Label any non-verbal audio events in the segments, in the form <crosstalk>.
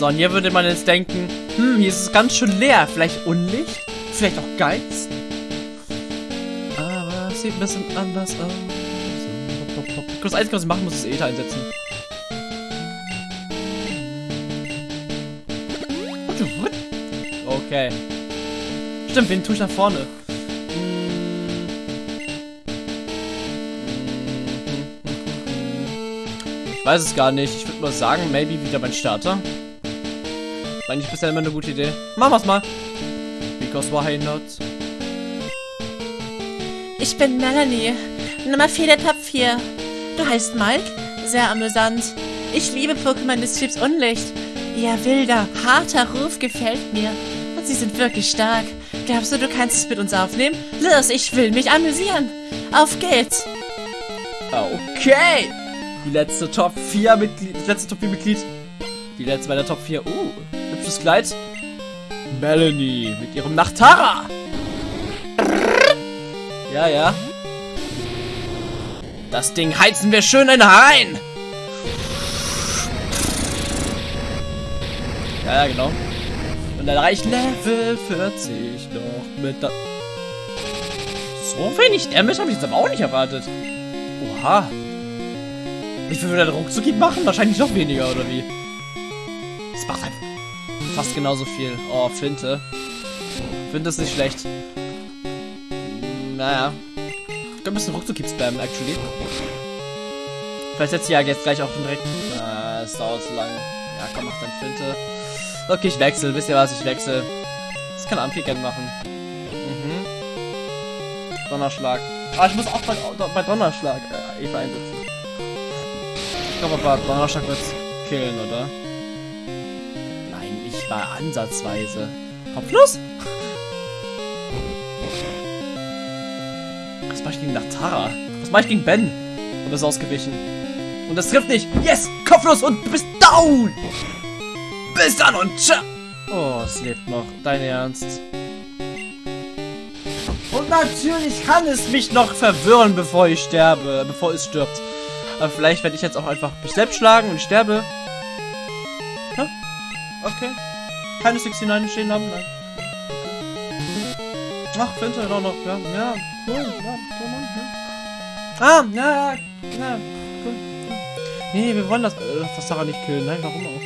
So, und hier würde man jetzt denken, hm, hier ist es ganz schön leer. Vielleicht Unlicht? Vielleicht auch Geist? Aber es sieht ein bisschen anders aus. Das Einzige, was ich machen muss, ist Ether einsetzen. Okay. Stimmt, wen tue ich nach vorne? Ich weiß es gar nicht. Ich würde mal sagen, maybe wieder mein Starter. War nicht bisher immer eine gute Idee. Machen wir's mal. Because why not? Ich bin Melanie. Nummer 4 der Top 4. Du heißt Mike? Sehr amüsant. Ich liebe Pokémon des Typs Unlicht. Ihr wilder, harter Ruf gefällt mir. Und sie sind wirklich stark. Glaubst du, du kannst es mit uns aufnehmen? Los, ich will mich amüsieren. Auf geht's. Okay. Die letzte Top 4 Mitglied. Das letzte Top 4 Mitglied. Die letzte bei der Top 4. Uh, hübsches Kleid. Melanie mit ihrem Nachtara. Ja, ja. Das Ding heizen wir schön in rein. Ja, ja, genau. Und dann reicht Level 40 noch mit da So wenig Damage habe ich jetzt aber auch nicht erwartet. Oha. Viel würde der ruckzuck machen? Wahrscheinlich noch weniger, oder wie? Das macht halt fast genauso viel. Oh, Finte. Finte ist nicht schlecht. Naja. Ich ein bisschen ruckzuck spammen, actually. Vielleicht setzt sie ja jetzt gleich auch direkt... Ah, es dauert zu lange. Ja, komm, mach dann Finte. Okay, ich wechsle. Wisst ihr was? Ich wechsle. Das kann Amphican machen. Mhm. Donnerschlag. Ah, ich muss auch bei, bei Donnerschlag äh, Eva einsetzen. Ich glaube aber Donnerschlag wird's killen, oder? Mal ansatzweise. Kopflos? Was mache ich gegen Natara? Was mache ich gegen Ben? Und ist ausgewichen. Und das trifft nicht. Yes! Kopflos und du bist down! Bis dann und ciao! Oh, es lebt noch. Dein Ernst? Und natürlich kann es mich noch verwirren, bevor ich sterbe, bevor es stirbt. Aber vielleicht werde ich jetzt auch einfach mich selbst schlagen und sterbe. Okay. Keine 69 stehen haben, nein. Ach, Finte auch noch, ja, ja, cool, ja, cool, Mann, ja. Ah, ja, ja, cool. Nee, wir wollen das, äh, das Sarah nicht killen, nein, warum auch?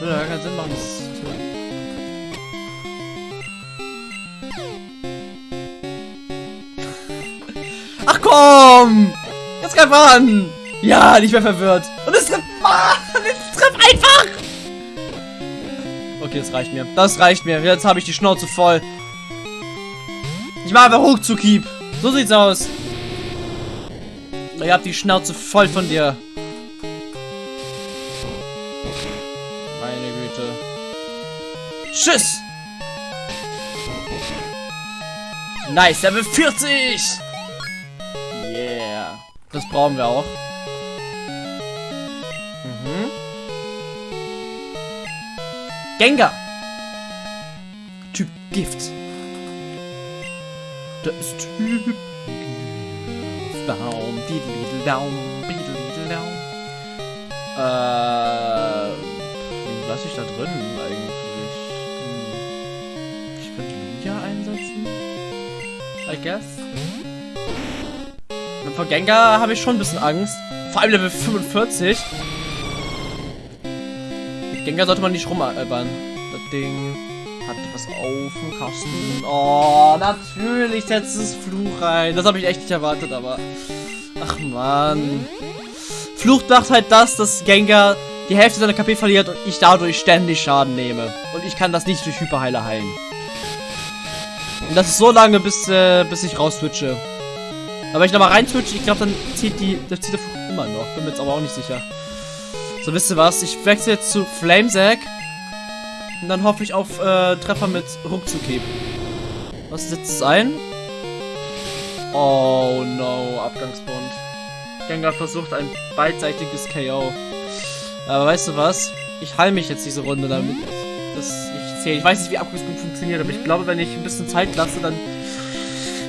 Würde ja keinen Sinn machen, das zu. <laughs> Ach komm! Jetzt greif an! Ja, nicht mehr verwirrt. Und es trifft. Mann, es trifft einfach! Okay, das reicht mir. Das reicht mir. Jetzt habe ich die Schnauze voll. Ich mache einfach hoch zu Keep. So sieht's aus. Ihr habt die Schnauze voll von dir. Meine Güte. Tschüss! Nice, Level 40! Yeah. Das brauchen wir auch. Gengar. Typ Gift. Das ist Typ Baum, Diddle Daum, Biddle Daum. Äh, lasse ich da drin eigentlich? Ich könnte Lugia einsetzen. I guess. Vor Gengar habe ich schon ein bisschen Angst. Vor allem Level 45. Gengar sollte man nicht rumalbern. Das Ding hat was auf dem Kasten. Oh, natürlich setzt es Fluch rein. Das habe ich echt nicht erwartet, aber... Ach, man. Fluch macht halt das, dass Gengar die Hälfte seiner KP verliert und ich dadurch ständig Schaden nehme. Und ich kann das nicht durch Hyperheiler heilen. Und das ist so lange, bis, äh, bis ich raus switche. Aber wenn ich nochmal rein switche, ich glaube, dann zieht die, das zieht der Fluch immer noch. Bin mir jetzt aber auch nicht sicher. So, wisst ihr was? Ich wechsle jetzt zu Flamesack. Und dann hoffe ich auf äh, Treffer mit Ruckzuckieb. Was setzt es ein? Oh no, Abgangsbund. Gengar versucht ein beidseitiges KO. Aber weißt du was? Ich heile mich jetzt diese Runde damit. Das ich zähle. Ich weiß nicht, wie Abgangsbund funktioniert, aber ich glaube, wenn ich ein bisschen Zeit lasse, dann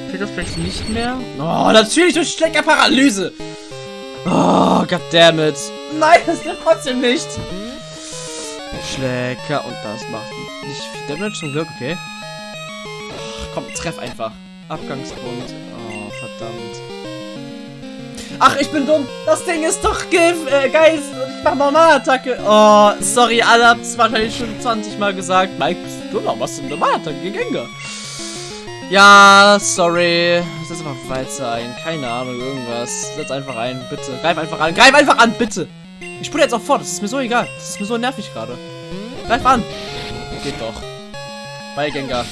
fehlt das vielleicht nicht mehr. Oh, natürlich durch Schleckerparalyse. Oh, goddammit. Nein, das wird trotzdem nicht. Schlecker. Und das macht nicht viel Damage zum Glück, okay. Ach, komm, treff einfach. Abgangspunkt. Oh, verdammt. Ach, ich bin dumm. Das Ding ist doch äh, Geist. Ich mach Normalattacke. Oh, sorry, alle habt es wahrscheinlich schon 20 Mal gesagt. Mike, bist du noch was in Normalattacke gegen Gengar? Ja, sorry. Setz einfach weiter ein. Keine Ahnung, irgendwas. Setz einfach ein, bitte. Greif einfach an. Greif einfach an, bitte. Ich spule jetzt auch fort. Das ist mir so egal. Das ist mir so nervig gerade. Greif an. Geht doch. Bei Gengar.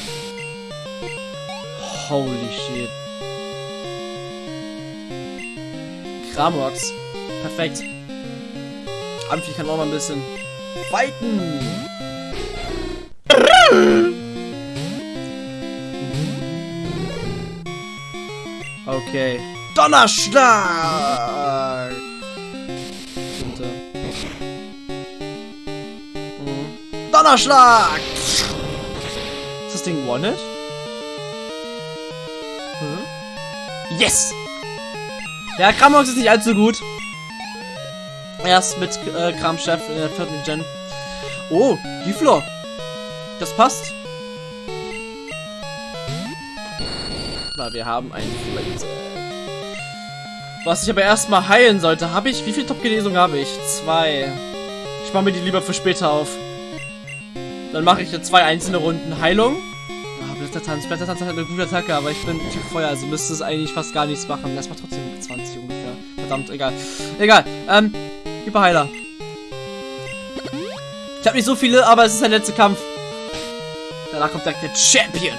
Holy shit. Kramox. Perfekt. Amphi kann auch mal ein bisschen fighten. Okay. Donnerschlag! Donnerschlag! Ist das Ding One-Hit? Hm? Yes! Ja, Kramox ist nicht allzu gut. Erst mit äh, Kramchef in der vierten Gen. Oh, Giflor. Das passt. Na, wir haben einen Flint. Was ich aber erstmal heilen sollte, habe ich. Wie viel Top-Genesung habe ich? Zwei. Ich mache mir die lieber für später auf. Dann mache ich jetzt zwei einzelne Runden Heilung. Ah, Blättertanz. Blättertanz hat eine gute Attacke, aber ich bin Typ Feuer, also müsste es eigentlich fast gar nichts machen. Das macht trotzdem 20 ungefähr. Verdammt, egal. Egal. Ähm, Hyperheiler. Ich habe nicht so viele, aber es ist der letzte Kampf. Danach kommt direkt der Champion.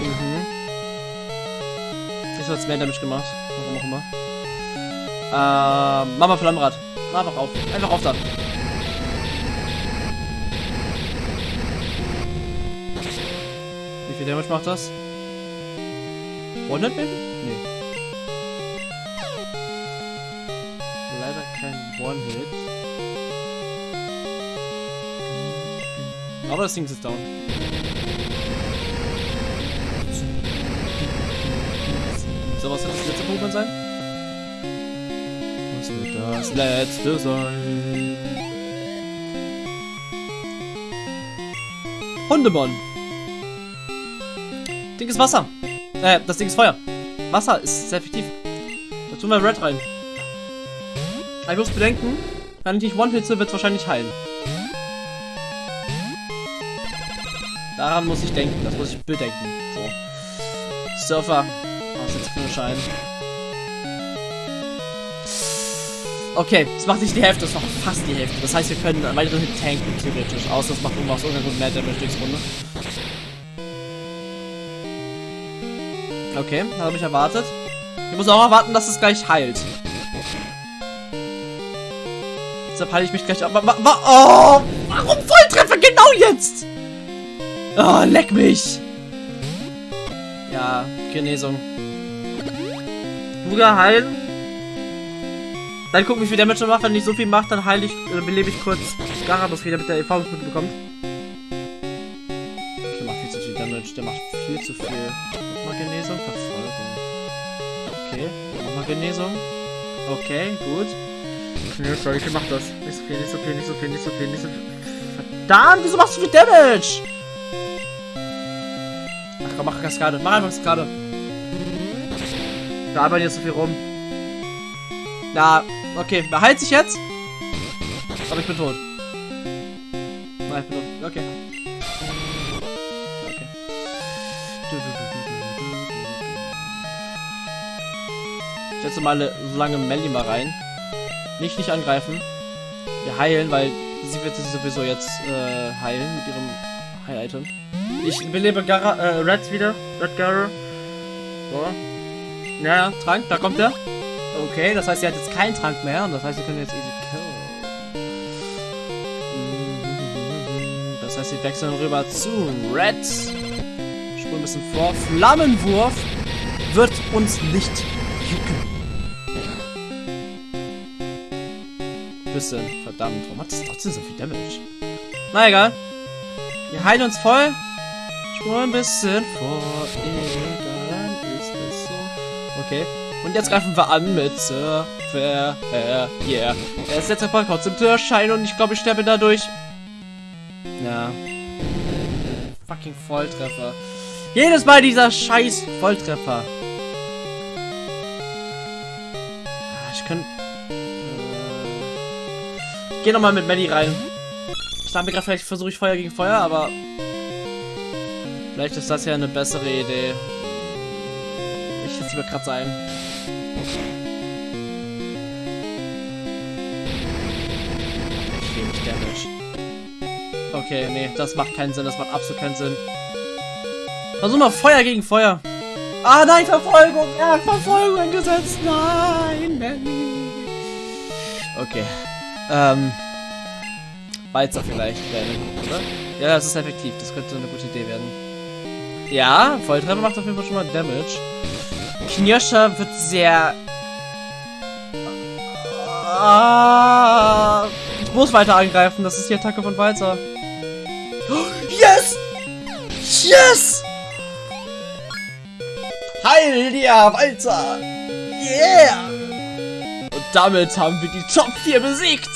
Mhm. Jetzt es mehr Damage gemacht. Warum auch immer. Ähm, Mama Flammrad. Einfach auf. Einfach auf da. Damage macht das? 100 Baby? Nee. Leider kein One-Hit. Aber das Ding ist down. So, was wird das letzte Pokémon sein? Was wird das letzte sein? Hundemon. Ding ist Wasser. Äh, das Ding ist Feuer. Wasser ist sehr effektiv. Da tun wir Red rein. Aber ich muss bedenken, wenn ich nicht One-Hitze, wird es wahrscheinlich heilen. Daran muss ich denken, das muss ich bedenken. So. Surfer. Was jetzt für ein Schein? Okay, das macht nicht die Hälfte, das macht fast die Hälfte. Das heißt, wir können einen weiteren Hit tanken, theoretisch. Außer das macht irgendwas irgendeinen Grund mehr Damage nächste Runde. Okay, habe ich erwartet. Ich muss auch erwarten, dass es gleich heilt. Deshalb halte ich mich gleich ab. Wa wa oh, warum Volltreffer genau jetzt? Oh, leck mich. Ja, Genesung. Luga heilen. Dann gucken, wie viel Damage macht. Wenn nicht so viel macht, dann heile ich, äh, belebe ich kurz Garados wieder, damit der Erfahrungspunkte bekommt. Genesung, Verfolgung. Okay, nochmal Genesung. Okay, gut. Nee, sorry, ich mach das. Nicht so viel, nicht so viel, nicht so viel, nicht so viel, nicht so viel. Verdammt, wieso machst du so viel Damage? Ach komm, mach Kaskade. Mach einfach Kaskade. Da arbeiten jetzt so viel rum. Na, okay. Behalt sich jetzt. Aber ich bin tot. Nein, ich bin tot. Setze mal so lange Melly mal rein. Nicht, nicht angreifen. Wir heilen, weil sie wird sich sowieso jetzt äh, heilen mit ihrem Heil-Item. Ich belebe Gara, äh, Red wieder. Red Gara. So. Ja, Trank, da kommt er. Okay, das heißt, sie hat jetzt keinen Trank mehr und das heißt, sie können jetzt easy kill. Das heißt, sie wechseln rüber zu Red. Spur ein bisschen vor. Flammenwurf wird uns nicht jucken. Bisschen, verdammt. Warum hat das trotzdem so viel Damage? Na egal. Wir heilen uns voll. Spur ein bisschen vor. Egal, ist es so. Okay. Und jetzt greifen wir an mit Surfer, yeah. Er ist jetzt ein paar kurz im Türschein und ich glaube, ich sterbe dadurch. Ja. Fucking Volltreffer. Jedes Mal dieser scheiß Volltreffer. Ah, Ich könnte... Äh, geh nochmal mit Maddie rein. Ich dachte mir gerade, vielleicht versuche ich Feuer gegen Feuer, aber... Vielleicht ist das ja eine bessere Idee. Ich jetzt lieber gerade sein. Ich will nicht Damage. Okay, nee, das macht keinen Sinn, das macht absolut keinen Sinn. Versuch mal Feuer gegen Feuer. Ah, nein, Verfolgung! Er hat Verfolgung eingesetzt! Nein, Manny! Okay. Ähm. Walzer vielleicht werden, oder? Ja, das ist effektiv. Das könnte eine gute Idee werden. Ja, Volltreffer macht auf jeden Fall schon mal Damage. Knirscher wird sehr... Ah, ich muss weiter angreifen. Das ist die Attacke von Walzer. Yes! Yes! Heil dir, Walzer! Yeah! Damit haben wir die Top 4 besiegt.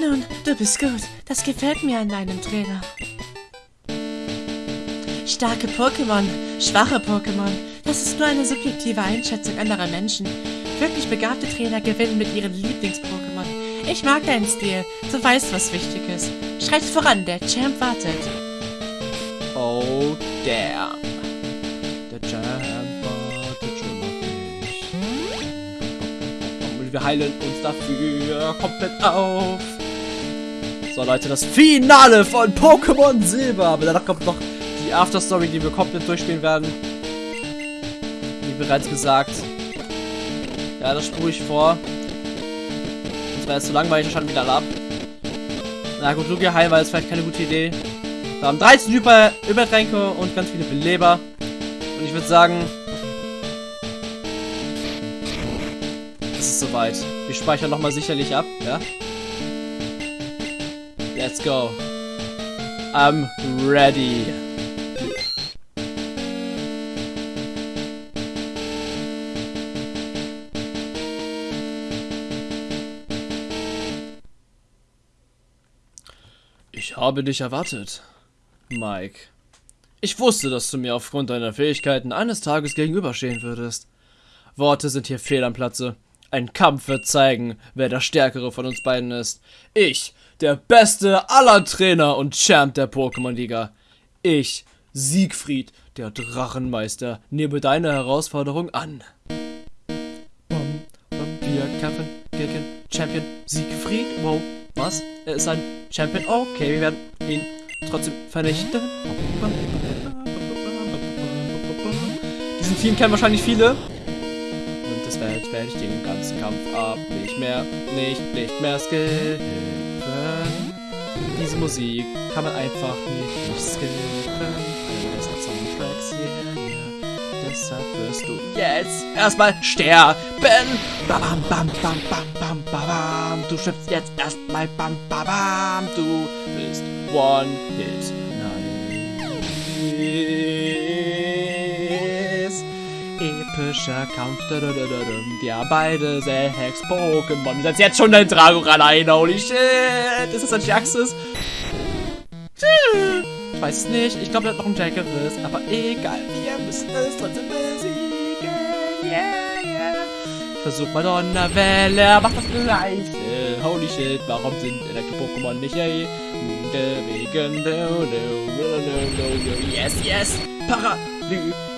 Nun, du bist gut. Das gefällt mir an deinem Trainer. Starke Pokémon, schwache Pokémon. Das ist nur eine subjektive Einschätzung anderer Menschen. Wirklich begabte Trainer gewinnen mit ihren Lieblings-Pokémon. Ich mag deinen Stil. Du weißt, was wichtig ist. Schreit voran, der Champ wartet. Oh, damn. Wir heilen uns dafür komplett auf. So, Leute, das Finale von Pokémon Silber. Aber danach kommt noch die Afterstory, die wir komplett durchspielen werden. Wie bereits gesagt. Ja, das spule ich vor. Das wäre jetzt zu langweilig, schon wieder ab. Na gut, Lugia heilen war jetzt vielleicht keine gute Idee. Wir haben 13 Hyper Übertränke und ganz viele Beleber. Und ich würde sagen, es ist soweit. Wir speichern nochmal sicherlich ab, ja? Let's go. I'm ready. Ich habe dich erwartet, Mike. Ich wusste, dass du mir aufgrund deiner Fähigkeiten eines Tages gegenüberstehen würdest. Worte sind hier fehl am Platze. Ein Kampf wird zeigen, wer der Stärkere von uns beiden ist. Ich, der beste aller Trainer und Champ der Pokémon-Liga. Ich, Siegfried, der Drachenmeister, nehme deine Herausforderung an. Wir kämpfen gegen Champion Siegfried. Wow, was? Er ist ein Champion. Okay, wir werden ihn trotzdem vernichten. Diesen Team kennen wahrscheinlich viele. Das werde werd ich den ganzen Kampf ab. Nicht mehr, nicht, nicht mehr skippen. Diese Musik kann man einfach nicht, skippen. Einer der besten Soundtracks hier. Deshalb wirst du jetzt erstmal sterben. Bam, bam, bam, bam, bam, bam, bam. Du stirbst jetzt erstmal. Bam, bam, bam. Du bist One Hit. Nice. Epischer Kampf. Ja, beide sechs Pokémon. Setz jetzt schon dein Dragoran ein. Holy shit. Ist das ein Jaxis? Ich weiß es nicht. Ich glaube, er hat noch einen Jackeris. Aber egal. Wir müssen es trotzdem besiegen. Yeah, yeah. Versuch mal Donnerwelle. Er macht das gleiche. Holy shit. Warum sind Elektro-Pokémon nicht yay? Wegen. Yes, yes. Paralysiert.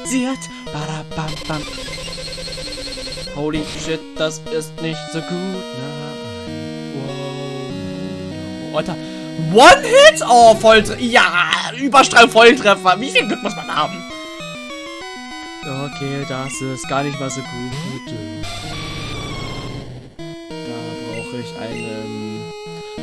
Badabam, bam. Holy shit. Das ist nicht so gut. Wow. Alter. One-Hit? Oh, Volltreffer. Ja, Überstrahl Volltreffer. Wie viel Glück muss man haben? Okay, das ist gar nicht mal so gut. Da brauche ich einen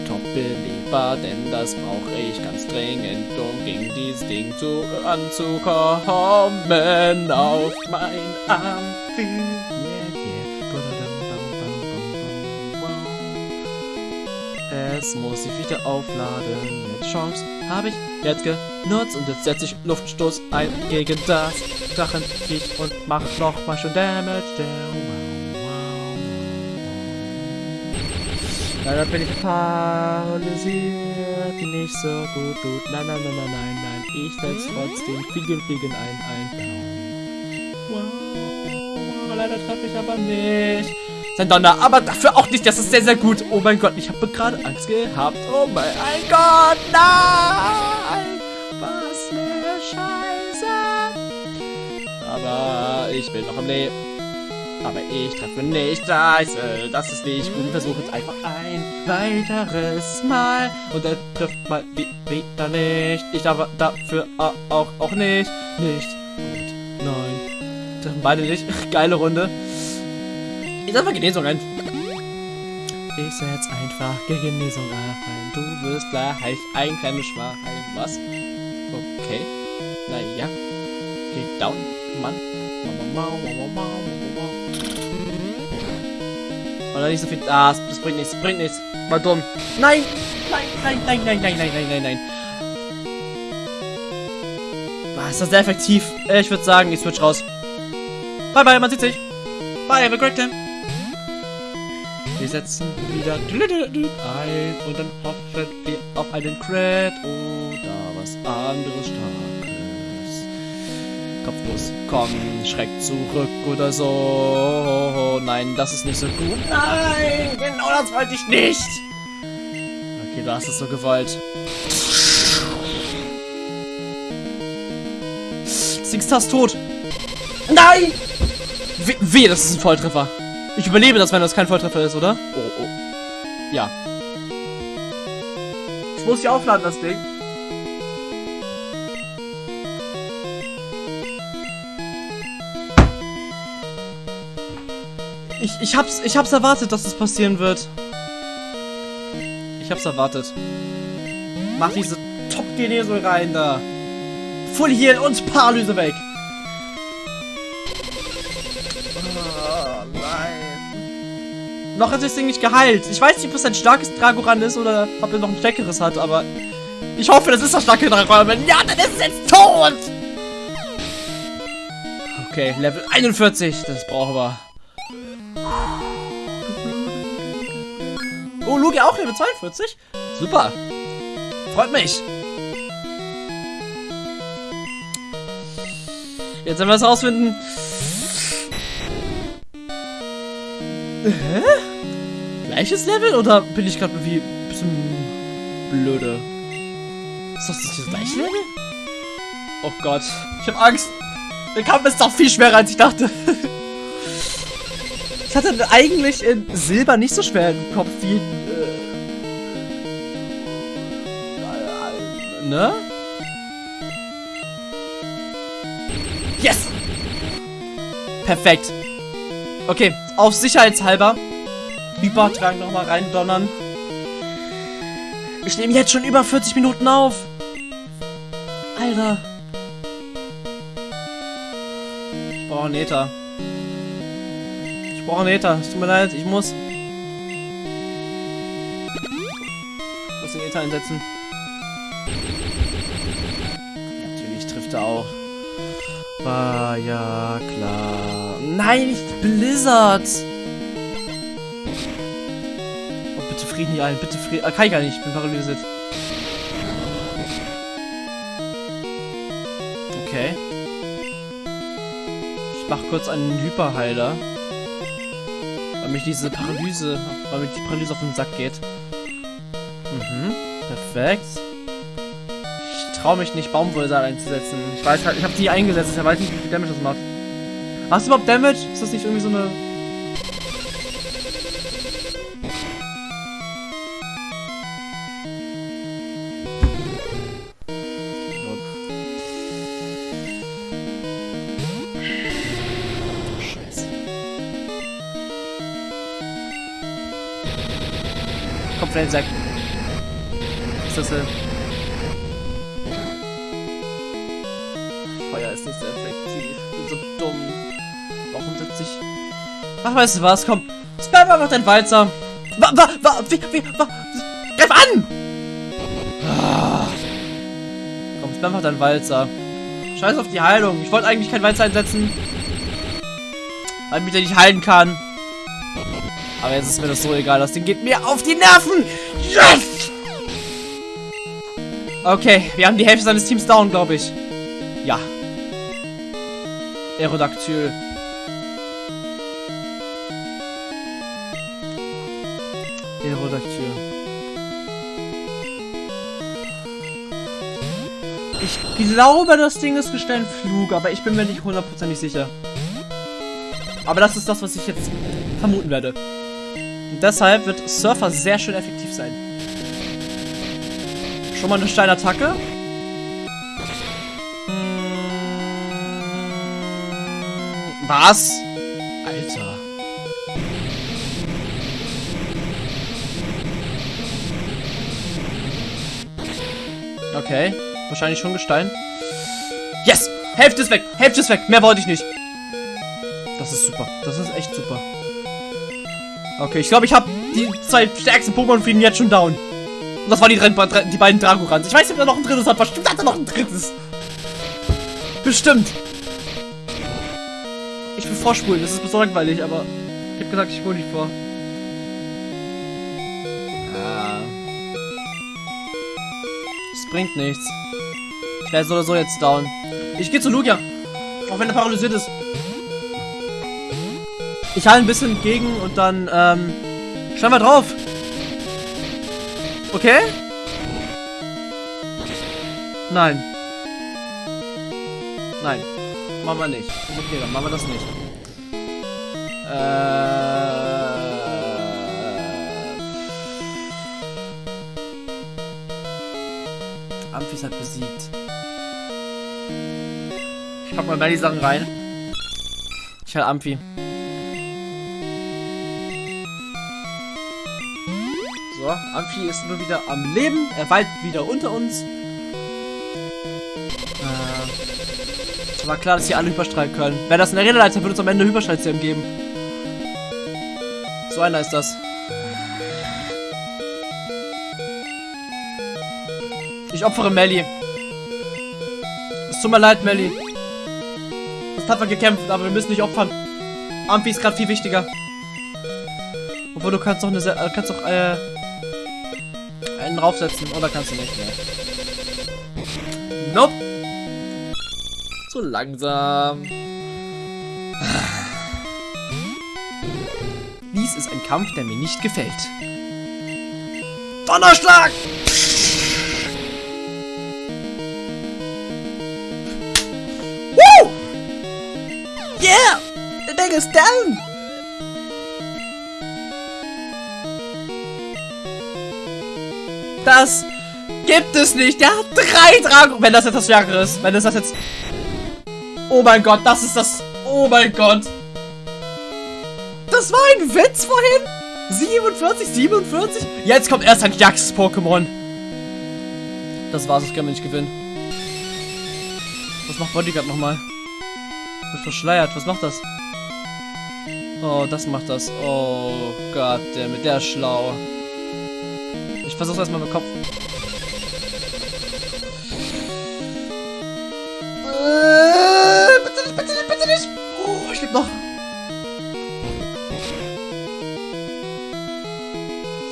Top-Beleber, denn das brauche ich ganz dringend, um gegen dieses Ding zu, anzukommen. Auf mein Amphi. Das muss ich wieder aufladen. Jetzt Chance habe ich jetzt genutzt und jetzt setze ich Luftstoß ein gegen das Drachenviech und mach nochmal schon Damage. Leider bin ich paralysiert, nicht so gut, gut. Nein, nein, nein, nein, nein, nein. Ich setze trotzdem Fliegen, Fliegen ein, ein. Wow. Leider treffe ich aber nicht. Sein Donner, aber dafür auch nicht. Das ist sehr, sehr gut. Oh mein Gott, ich habe gerade Angst gehabt. Oh mein Gott, nein! Was eine Scheiße! Aber ich bin noch am Leben. Aber ich treffe nicht das. Das ist nicht gut. Versuche es einfach ein weiteres Mal. Und er trifft mal wieder nicht. Ich darf dafür auch, auch nicht. Nicht. Und nein. Treffen beide nicht. <laughs> Geile Runde. Ich setze Genesung ein. Ich setz einfach Genesung ein. Du wirst gleich ein kleines Schwein. Was? Okay. Naja. Geht down, Mann. Oder nicht so viel. Ah, das bringt nichts, bringt nichts. War dumm. Nein! Nein, nein, nein, nein, nein, nein, nein, nein, nein. Ah, ist das sehr effektiv. Ich würde sagen, ich switch raus. Bye, bye, man sieht sich. Bye, have a great time. Wir setzen wieder ein und dann hoffen wir auf einen Crit oder was anderes Starkes. Kopflos, komm, schreck zurück oder so. Nein, das ist nicht so gut. Nein, genau das wollte ich nicht. Okay, du hast es so gewollt. Singstar ist tot. Nein! We weh, das ist ein Volltreffer. Ich überlebe das, wenn das kein Volltreffer ist, oder? Oh, oh. Ja. Ich muss hier aufladen, das Ding. Ich, ich hab's, ich hab's erwartet, dass das passieren wird. Ich hab's erwartet. Mach diese Top-Genesung rein da. Full Heal und Paralyse weg. Noch hat das Ding nicht geheilt. Ich weiß nicht, ob es ein starkes Dragoran ist oder ob er noch ein stärkeres hat, aber ich hoffe, das ist das starke Dragoran. Ja, dann ist es jetzt tot! Okay, Level 41. Das brauchen wir. Oh, Lugi auch Level 42? Super. Freut mich. Jetzt werden wir es rausfinden. Hä? Gleiches Level oder bin ich gerade irgendwie ein bisschen blöde? Ist das nicht das gleiche Level? Oh Gott, ich habe Angst. Der Kampf ist doch viel schwerer als ich dachte. <laughs> ich hatte eigentlich in Silber nicht so schwer im Kopf wie äh, ne? Yes! Perfekt. Okay, auf sicherheitshalber. Hypertrank nochmal rein donnern. Ich nehme jetzt schon über 40 Minuten auf. Alter. Ich brauche einen. Ich brauche einen Ether. Es tut mir leid, ich muss. Ich muss den Ether einsetzen. Natürlich trifft er auch. War ja klar. Nein, nicht Blizzard. Oh, bitte Frieden hier ein. Bitte Frieden. Ah, kann ich gar nicht. Ich bin paralysiert. Okay. Ich mach kurz einen Hyperheiler. Mich diese Paralyse, weil mir die Paralyse auf den Sack geht. Mhm. Perfekt traue mich nicht, Baumwollsaal einzusetzen. Ich weiß halt, ich habe die eingesetzt, ich weiß nicht, wie viel Damage das macht. Hast du überhaupt Damage? Ist das nicht irgendwie so eine... Was ist das denn? ist nicht sehr effektiv. Ich bin so dumm. Warum sitze ich... Ach, weißt du was? Komm. Spam einfach dein Walzer. Wa, wa, wa, wie, wie, wa, Greif an! Ah. Komm, bin einfach dein Walzer. Scheiß auf die Heilung. Ich wollte eigentlich kein Walzer einsetzen. Weil ich mich nicht heilen kann. Aber jetzt ist mir das so egal. Das Ding geht mir auf die Nerven. Yes! Okay, wir haben die Hälfte seines Teams down, glaube ich. Ja. Aerodactyl. Aerodactyl. Ich glaube, das Ding ist Gestein Flug, aber ich bin mir nicht hundertprozentig sicher. Aber das ist das, was ich jetzt vermuten werde. Und deshalb wird Surfer sehr schön effektiv sein. Schon mal eine Steinattacke. Hm, Was? Alter. Okay. Wahrscheinlich schon Gestein. Yes! Hälfte ist weg! Hälfte ist weg! Mehr wollte ich nicht. Das ist super. Das ist echt super. Okay, ich glaube, ich habe die zwei stärksten Pokémon für ihn jetzt schon down. Und das waren die, die beiden Dragorans. Ich weiß nicht, ob da noch ein drittes hat. Bestimmt hat er noch ein drittes. Bestimmt. Ich will vorspulen. Das ist so langweilig, aber ich habe gesagt, ich spule nicht vor. Ah. Es bringt nichts. Ich werde so oder so jetzt down. Ich gehe zu Lugia. Auch wenn er paralysiert ist. Ich halte ein bisschen entgegen und dann, ähm, schauen wir drauf. Okay? Nein. Nein. Machen wir nicht. Okay, dann machen wir das nicht. Äh... Amphi hat besiegt. Ich pack mal mehr die Sachen rein. Ich halt Amphi. So, Amphi ist nur wieder am Leben. Er weilt wieder unter uns. Äh, war klar, dass sie alle überstrahlen können. Wäre das eine Redeleiter, würde es am Ende Hyperstrahlserum geben. So einer ist das. Ich opfere Melly. Es tut mir leid, Melly. Du hast tapfer gekämpft, aber wir müssen nicht opfern. Amphi ist gerade viel wichtiger. Obwohl du kannst doch eine, äh, kannst doch äh, draufsetzen. Oder kannst du nicht mehr. Nope. So langsam. Dies ist ein Kampf, der mir nicht gefällt. Donnerschlag! Woo! Yeah! The thing is down! Das gibt es nicht. Der hat drei Dragon. Wenn das jetzt das Jahre ist. Wenn das, das jetzt. Oh mein Gott, das ist das. Oh mein Gott. Das war ein Witz vorhin. 47, 47. Jetzt kommt erst ein Jax-Pokémon. Das war's, das können wir nicht gewinnen. Was macht Bodyguard nochmal? Wird verschleiert. Was macht das? Oh, das macht das. Oh Gott, der mit der ist schlau. Ich versuch's erstmal mit Kopf. Äh, bitte nicht, bitte nicht, bitte nicht. Oh, ich lebe noch.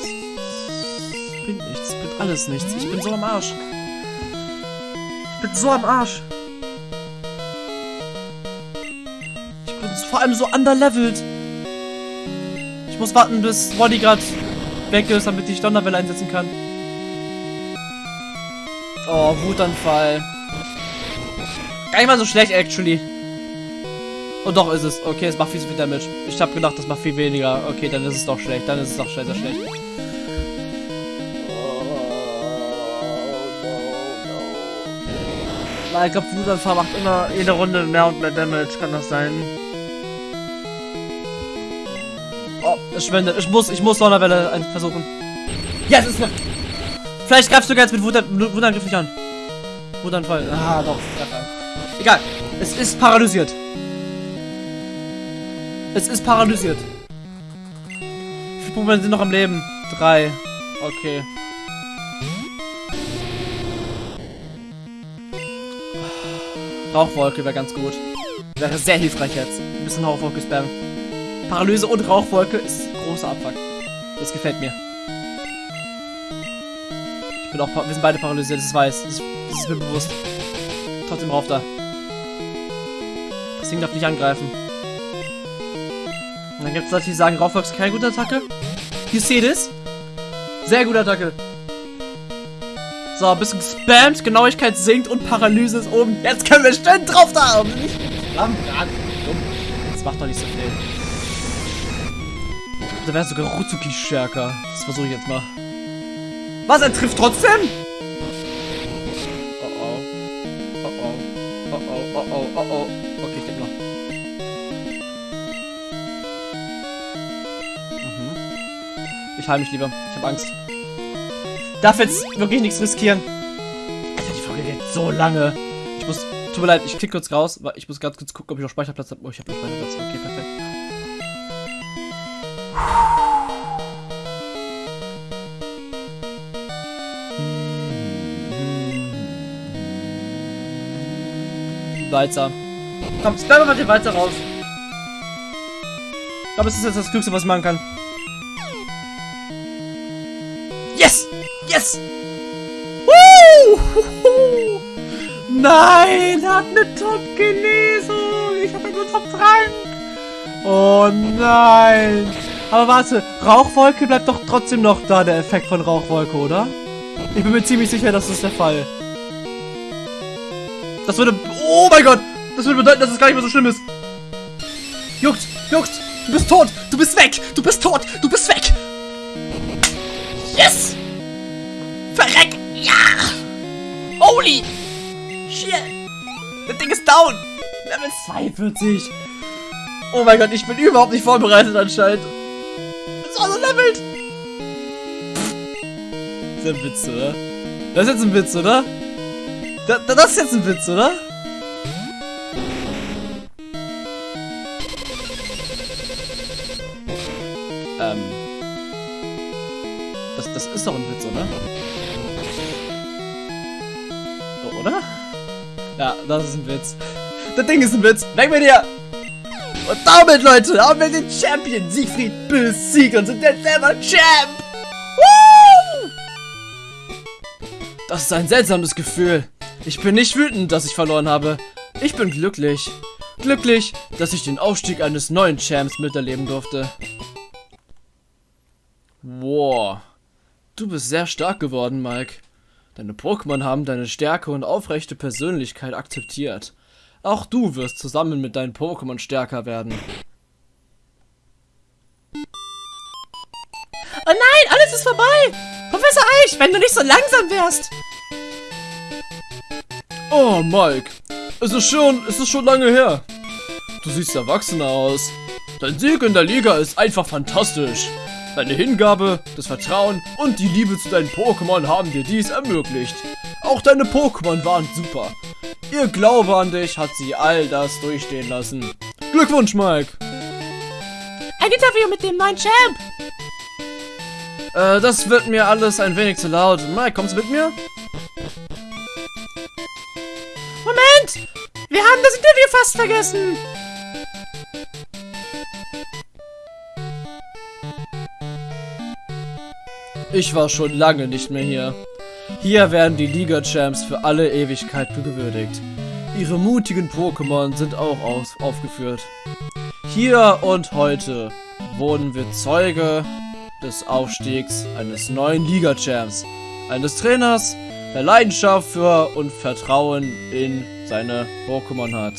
Es bringt nichts, es bringt alles nichts. Ich bin so am Arsch. Ich bin so am Arsch. Ich bin vor allem so underlevelt. Ich muss warten, bis Bodyguard weg ist, damit ich Donnerwelle einsetzen kann. Oh, Wutanfall. Gar nicht mal so schlecht, actually. Und doch ist es. Okay, es macht viel zu viel Damage. Ich habe gedacht, das macht viel weniger. Okay, dann ist es doch schlecht. Dann ist es doch sehr, sehr schlecht. Ich glaube, Wutanfall macht immer jede Runde mehr und mehr Damage. Kann das sein? verschwendet. Ich muss, ich muss Donnerwelle äh, versuchen. Ja, es ist noch. Vielleicht greifst du jetzt mit Wutan, Wutangriff nicht an. Wutanfall. Ah, doch. Egal. Es ist paralysiert. Es ist paralysiert. Wie viele Pokémon sind noch am Leben? Drei. Okay. Rauchwolke wäre ganz gut. Wäre sehr hilfreich jetzt. Ein bisschen Rauchwolke spammen. Paralyse und Rauchwolke ist großer Abfuck. Das gefällt mir. Ich bin auch, wir sind beide paralysiert, das weiß. Das, das ist mir bewusst. Trotzdem rauf da. Das Ding darf nicht angreifen. Und dann gibt es Leute, die sagen, Rauchwolke ist keine gute Attacke. You see this? Sehr gute Attacke. So, ein bisschen gespammt, Genauigkeit sinkt und Paralyse ist oben. Jetzt können wir schön drauf da Flammenbrand. Das macht doch nicht so viel. Da wäre sogar Ruzuki stärker. Das versuche ich jetzt mal. Was? Er trifft trotzdem? Oh oh. Oh oh. Oh oh. Oh oh. Oh oh. Okay, ich denke noch. Mhm. Ich heile mich lieber. Ich habe Angst. Darf jetzt wirklich nichts riskieren. Alter, die Folge geht so lange. Ich muss. Tut mir leid, ich klicke kurz raus, weil ich muss ganz kurz gucken, ob ich noch Speicherplatz habe. Oh, ich habe noch Speicherplatz. Okay, perfekt. Walzer. Komm, spam mal den Walzer raus. Ich glaube, es ist jetzt das Glückste, was machen kann. Yes! Yes! Woo! Nein, er hat eine Top-Genesung. Ich habe nur Top-Trank. Oh nein. Aber warte, Rauchwolke bleibt doch trotzdem noch da, der Effekt von Rauchwolke, oder? Ich bin mir ziemlich sicher, das ist der Fall. Das würde... Oh mein Gott! Das würde bedeuten, dass es gar nicht mehr so schlimm ist. Juckt! Juckt! Du bist tot! Du bist weg! Du bist tot! Du bist weg! Yes! Verreck! Ja! Holy! Shit! Das Ding ist down! Level 42! Oh mein Gott, ich bin überhaupt nicht vorbereitet anscheinend. Das war so levelt! Das ist ein Witz, oder? Das ist jetzt ein Witz, oder? Da, da, das ist jetzt ein Witz, oder? Das ist ein Witz. Das Ding ist ein Witz. Weg mit dir! Und damit, Leute, haben wir den Champion Siegfried besiegt und sind jetzt selber Champ! Woo! Das ist ein seltsames Gefühl. Ich bin nicht wütend, dass ich verloren habe. Ich bin glücklich. Glücklich, dass ich den Aufstieg eines neuen Champs miterleben durfte. Wow. Du bist sehr stark geworden, Mike. Deine Pokémon haben deine Stärke und aufrechte Persönlichkeit akzeptiert. Auch du wirst zusammen mit deinen Pokémon stärker werden. Oh nein, alles ist vorbei! Professor Eich, wenn du nicht so langsam wärst! Oh, Mike. Es ist schon, es ist schon lange her. Du siehst erwachsener aus. Dein Sieg in der Liga ist einfach fantastisch. Deine Hingabe, das Vertrauen und die Liebe zu deinen Pokémon haben dir dies ermöglicht. Auch deine Pokémon waren super. Ihr Glaube an dich hat sie all das durchstehen lassen. Glückwunsch, Mike. Ein Interview mit dem neuen Champ! Äh, das wird mir alles ein wenig zu laut. Mike, kommst du mit mir? Moment! Wir haben das Interview fast vergessen! Ich war schon lange nicht mehr hier. Hier werden die Liga-Champs für alle Ewigkeit gewürdigt. Ihre mutigen Pokémon sind auch aufgeführt. Hier und heute wurden wir Zeuge des Aufstiegs eines neuen Liga-Champs, eines Trainers, der Leidenschaft für und Vertrauen in seine Pokémon hat.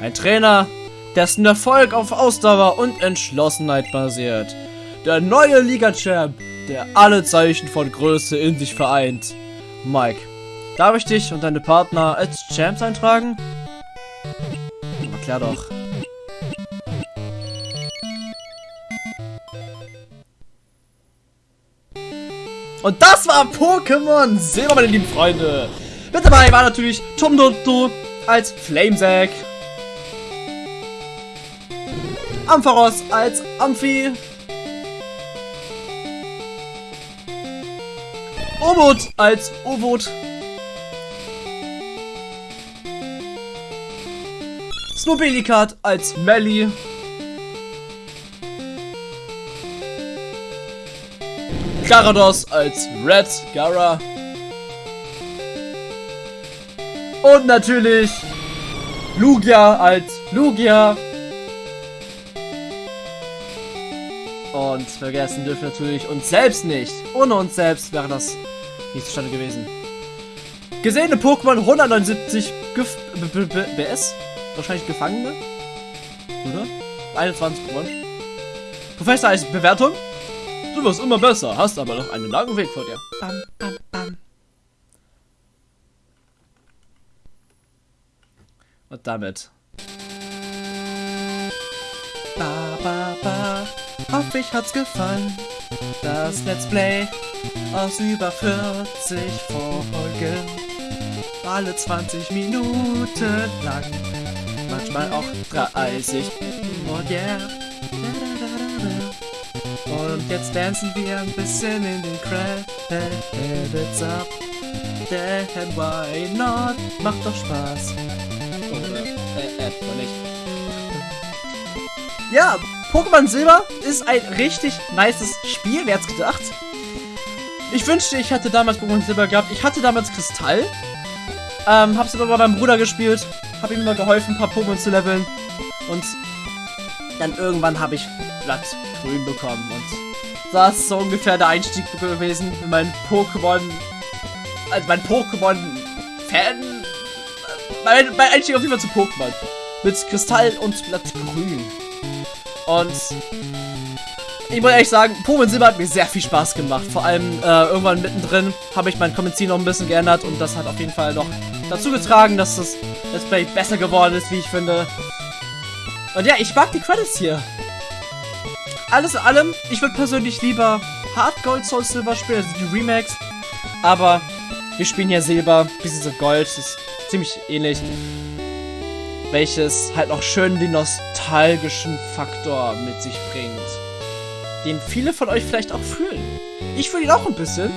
Ein Trainer, dessen Erfolg auf Ausdauer und Entschlossenheit basiert. Der neue Liga-Champ, der alle Zeichen von Größe in sich vereint. Mike, darf ich dich und deine Partner als Champs eintragen? Erklär doch. Und das war Pokémon Silber, meine lieben Freunde. Mit dabei war natürlich Tom Dodo als Flamesack. Ampharos als Amphi. Obot als. Snobilikat als Melly. Garados als Red Gara. Und natürlich Lugia als Lugia. Und vergessen dürfen natürlich uns selbst nicht. Ohne uns selbst wäre das nicht zustande gewesen. Gesehene Pokémon 179 Gef BS. Wahrscheinlich Gefangene. Oder? 21 Pokémon. Professor als Bewertung. Du wirst immer besser, hast aber noch einen langen Weg vor dir. Bam, bam, bam. Und damit. Ba, ba, ba. Hoffe, ich hat's gefallen. Das Let's Play aus über 40 Folgen. Alle 20 Minuten lang. Manchmal auch 30. Und yeah. Und jetzt dancen wir ein bisschen in den Credits ab. Denn why not? Macht doch Spaß. Oder, äh, äh, nicht. Ja, Pokémon Silber ist ein richtig nices Spiel, wer hätte gedacht? Ich wünschte, ich hätte damals Pokémon Silber gehabt. Ich hatte damals Kristall. Ähm, hab's aber bei meinem Bruder gespielt. Hab ihm immer geholfen, ein paar Pokémon zu leveln. Und dann irgendwann habe ich Blatt grün bekommen. Und das ist so ungefähr der Einstieg gewesen in meinen Pokémon. Also mein Pokémon-Fan. Mein, mein Einstieg auf jeden Fall zu Pokémon. Mit Kristall und Blatt grün. Und ich muss ehrlich sagen, Pokémon Silber hat mir sehr viel Spaß gemacht. Vor allem äh, irgendwann mittendrin habe ich mein Kommentar noch ein bisschen geändert und das hat auf jeden Fall noch dazu getragen, dass das Let's Play besser geworden ist, wie ich finde. Und ja, ich mag die Credits hier. Alles in allem, ich würde persönlich lieber Hard Gold Soul Silver spielen, also die Remakes. Aber wir spielen hier Silber, Pieces of Gold, das ist ziemlich ähnlich. Welches halt auch schön den nostalgischen Faktor mit sich bringt. Den viele von euch vielleicht auch fühlen. Ich fühle ihn auch ein bisschen.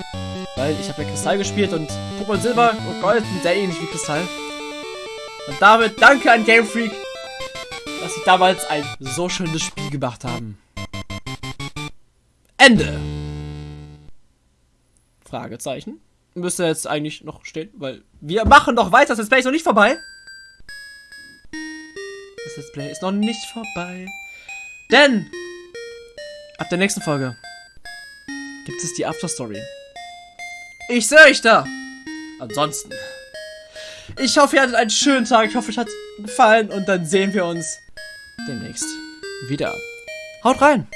Weil ich habe ja Kristall gespielt und Pokémon Silber und Gold sind sehr ähnlich wie Kristall. Und damit danke an Game Freak, dass sie damals ein so schönes Spiel gemacht haben. Ende. Fragezeichen. Müsste jetzt eigentlich noch stehen, weil wir machen noch weiter. Das ist noch nicht vorbei. Das Let's Play ist noch nicht vorbei. Denn ab der nächsten Folge gibt es die After Story. Ich sehe euch da. Ansonsten. Ich hoffe, ihr hattet einen schönen Tag. Ich hoffe, euch hat gefallen. Und dann sehen wir uns demnächst wieder. Haut rein.